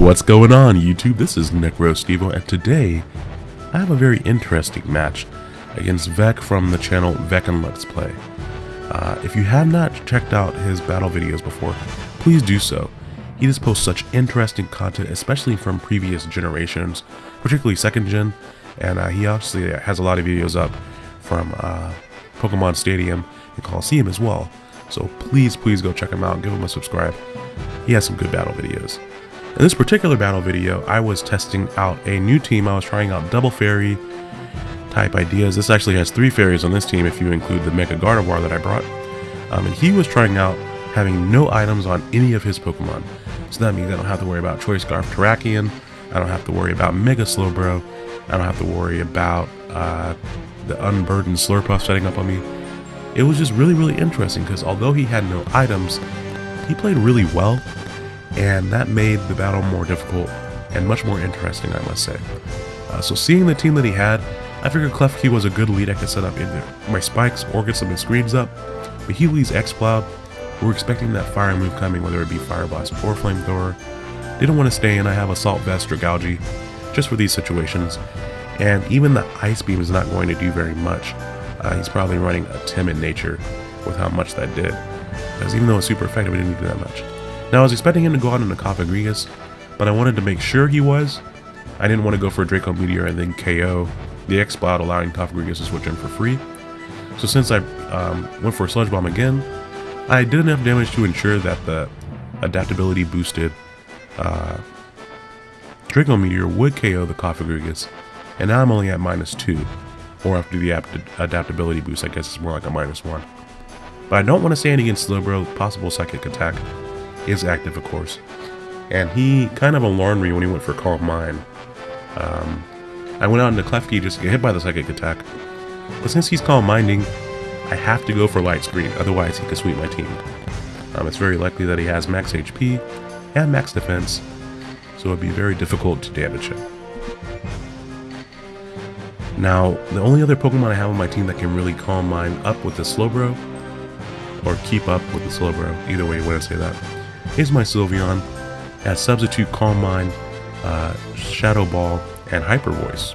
What's going on YouTube? This is NecroStevo and today I have a very interesting match against Vec from the channel Vec and Let's Play. Uh, if you have not checked out his battle videos before, please do so. He just posts such interesting content, especially from previous generations, particularly second gen, and uh, he obviously has a lot of videos up from uh, Pokemon Stadium and Coliseum as well. So please, please go check him out give him a subscribe. He has some good battle videos. In this particular battle video, I was testing out a new team. I was trying out double fairy type ideas. This actually has three fairies on this team if you include the Mega Gardevoir that I brought. Um, and he was trying out having no items on any of his Pokemon. So that means I don't have to worry about Choice Scarf Terrakion. I don't have to worry about Mega Slowbro. I don't have to worry about uh, the unburdened Slurpuff setting up on me. It was just really, really interesting because although he had no items, he played really well, and that made the battle more difficult and much more interesting, I must say. Uh, so seeing the team that he had, I figured Klefki was a good lead I could set up either my spikes or get some screens up, but he leads Exploud. We're expecting that fire move coming, whether it be Fire Blast or Flamethrower. Didn't want to stay in, I have Assault Vest Dragalge, just for these situations. And even the Ice Beam is not going to do very much. Uh, he's probably running a timid nature with how much that did. Because even though it's super effective, it didn't do that much. Now I was expecting him to go out into Cofagrigus, but I wanted to make sure he was. I didn't want to go for a Draco Meteor and then KO the Exploud, allowing Cofagrigus to switch in for free. So since I um, went for a Sludge Bomb again, I did enough damage to ensure that the adaptability boosted uh, Draco Meteor would KO the Cofagrigus, and now I'm only at minus 2 or after the adaptability boost, I guess it's more like a minus one. But I don't want to stand against Slowbro, possible psychic attack is active of course. And he kind of alarmed me when he went for Calm Mind. Um, I went out into Klefki just to get hit by the psychic attack. But since he's Calm Minding, I have to go for Light Screen, otherwise he could sweep my team. Um, it's very likely that he has max HP and max defense, so it'd be very difficult to damage him. Now, the only other Pokemon I have on my team that can really calm mine up with the Slowbro, or keep up with the Slowbro, either way you want to say that, is my Sylveon, as Substitute Calm Mind, uh, Shadow Ball, and Hyper Voice.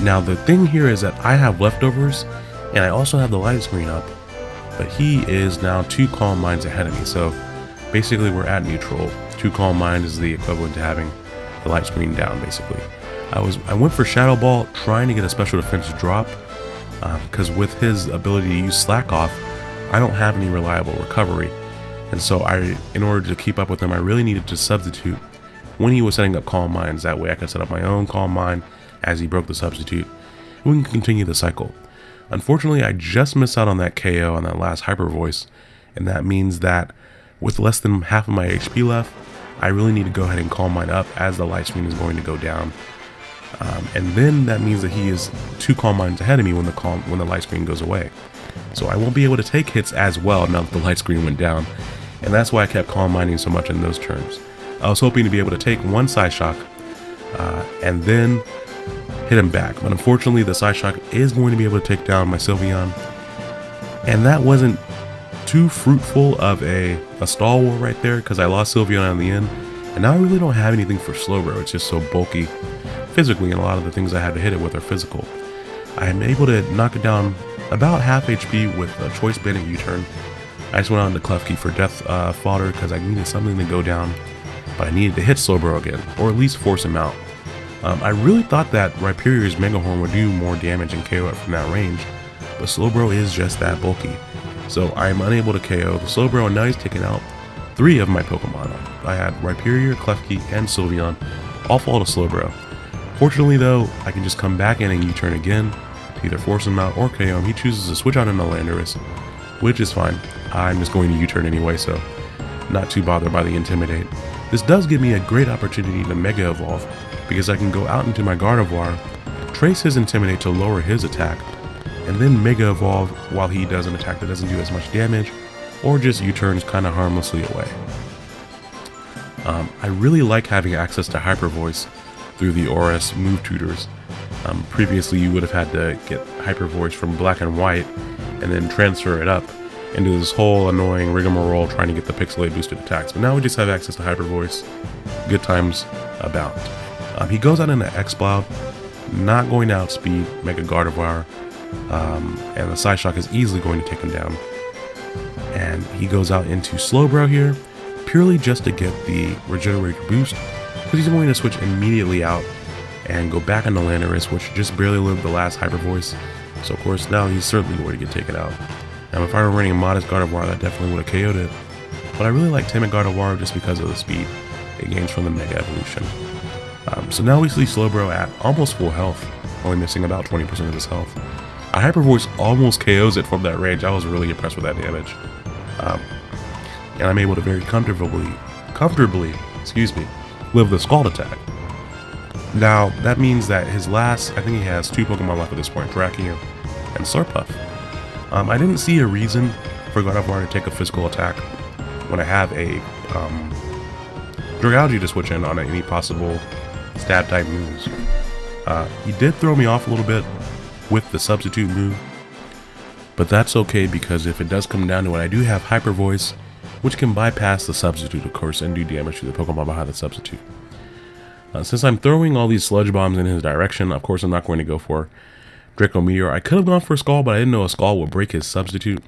Now the thing here is that I have leftovers, and I also have the light screen up, but he is now two Calm Minds ahead of me, so basically we're at neutral. Two Calm Mind is the equivalent to having the light screen down, basically. I was I went for Shadow Ball trying to get a special defense drop because um, with his ability to use Slack Off, I don't have any reliable recovery. And so I, in order to keep up with him, I really needed to substitute when he was setting up Calm Minds. That way I could set up my own Calm Mind as he broke the substitute. And we can continue the cycle. Unfortunately, I just missed out on that KO on that last Hyper Voice. And that means that with less than half of my HP left, I really need to go ahead and Calm mine up as the light screen is going to go down. Um, and then that means that he is two calm minds ahead of me when the calm when the light screen goes away. So I won't be able to take hits as well now that the light screen went down, and that's why I kept calm mining so much in those terms. I was hoping to be able to take one Psyshock uh, and then hit him back, but unfortunately the Psyshock is going to be able to take down my Sylveon, and that wasn't too fruitful of a, a stall war right there because I lost Sylveon in the end, and now I really don't have anything for Slowbro, it's just so bulky physically, and a lot of the things I had to hit it with are physical. I am able to knock it down about half HP with a Choice Banded U-turn. I just went on to Klefki for Death uh, Fodder because I needed something to go down, but I needed to hit Slowbro again, or at least force him out. Um, I really thought that Rhyperior's Mega Horn would do more damage and KO it from that range, but Slowbro is just that bulky. So I am unable to KO the Slowbro and now he's taken out three of my Pokemon. I had Rhyperior, Klefki, and Sylveon all fall to Slowbro. Fortunately though, I can just come back in and U-turn again to either force him out or KO him. He chooses to switch out into Landorus, which is fine. I'm just going to U-turn anyway, so not too bothered by the Intimidate. This does give me a great opportunity to Mega Evolve, because I can go out into my Gardevoir, trace his Intimidate to lower his attack, and then Mega Evolve while he does an attack that doesn't do as much damage, or just U-turns kind of harmlessly away. Um, I really like having access to Hyper Voice through the ORAS move tutors. Um, previously, you would have had to get Hyper Voice from black and white and then transfer it up. And do this whole annoying rigmarole trying to get the pixelate boosted attacks. But now we just have access to Hyper Voice. Good times abound. Um, he goes out into Exploud, not going to outspeed Mega Gardevoir, um, and the Psyshock is easily going to take him down. And he goes out into Slowbro here, purely just to get the Regenerator boost, because he's going to switch immediately out and go back into Landorus, which just barely lived the last Hyper Voice. So of course now he's certainly going to get taken out. Now if I were running a modest Gardevoir, that definitely would have KO'd it. But I really like Timid Gardevoir just because of the speed it gains from the Mega Evolution. Um, so now we see Slowbro at almost full health, only missing about 20% of his health. A Hyper Voice almost KOs it from that range. I was really impressed with that damage. Um, and I'm able to very comfortably, comfortably, excuse me, live the Scald attack. Now, that means that his last, I think he has two Pokemon left at this point, Terrakion and Slurpuff. Um, I didn't see a reason for Gardevoir to take a physical attack when I have a um, Dragalge to switch in on any possible stab type moves. Uh, he did throw me off a little bit with the substitute move, but that's okay because if it does come down to it, I do have Hyper Voice, which can bypass the substitute, of course, and do damage to the Pokemon behind the substitute. Uh, since I'm throwing all these sludge bombs in his direction, of course I'm not going to go for Draco Meteor. I could have gone for a Scald, but I didn't know a Skull would break his substitute.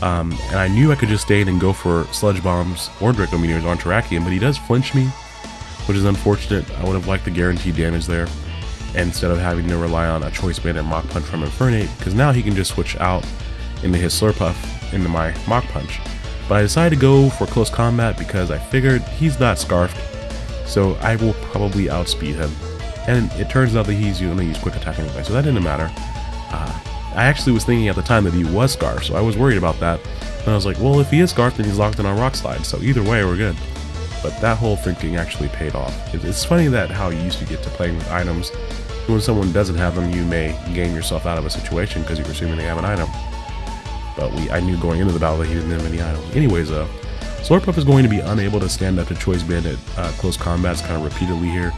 Um, and I knew I could just stay in and go for Sludge Bombs or Draco Meteors on Terrakion, but he does flinch me, which is unfortunate. I would have liked the guaranteed damage there instead of having to rely on a Choice Band and Mach Punch from Infernape, because now he can just switch out into his Slurpuff into my Mach Punch. But I decided to go for close combat because I figured he's not Scarfed, so I will probably outspeed him. And it turns out that he's going to use Quick Attack anyway, so that didn't matter. Uh, I actually was thinking at the time that he was Scarfed, so I was worried about that. And I was like, well, if he is Scarfed, then he's locked in on Rock Slide, so either way, we're good. But that whole thinking actually paid off. It's funny that how you used to get to playing with items. When someone doesn't have them, you may game yourself out of a situation because you're assuming they have an item. But we, I knew going into the battle that he didn't have any items. Anyways, uh, Slurpuff is going to be unable to stand up to Choice Banded uh, close combats kind of repeatedly here.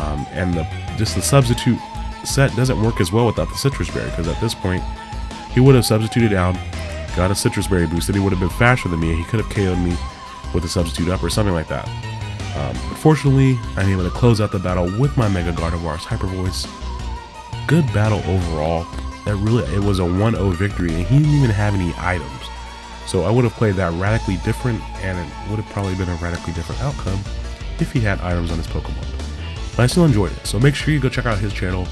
Um, and the, just the substitute set doesn't work as well without the Sitrus Berry, because at this point, he would have substituted out, got a Sitrus Berry boost, and he would have been faster than me, and he could have KO'd me with a substitute up or something like that. Um, fortunately, I'm able to close out the battle with my Mega Gardevoir's Hyper Voice. Good battle overall. That really, it was a 1-0 victory, and he didn't even have any items. So I would have played that radically different, and it would have probably been a radically different outcome if he had items on his Pokemon. I still enjoyed it, so make sure you go check out his channel.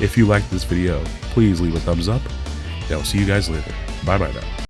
If you liked this video, please leave a thumbs up, and I'll see you guys later. Bye bye now.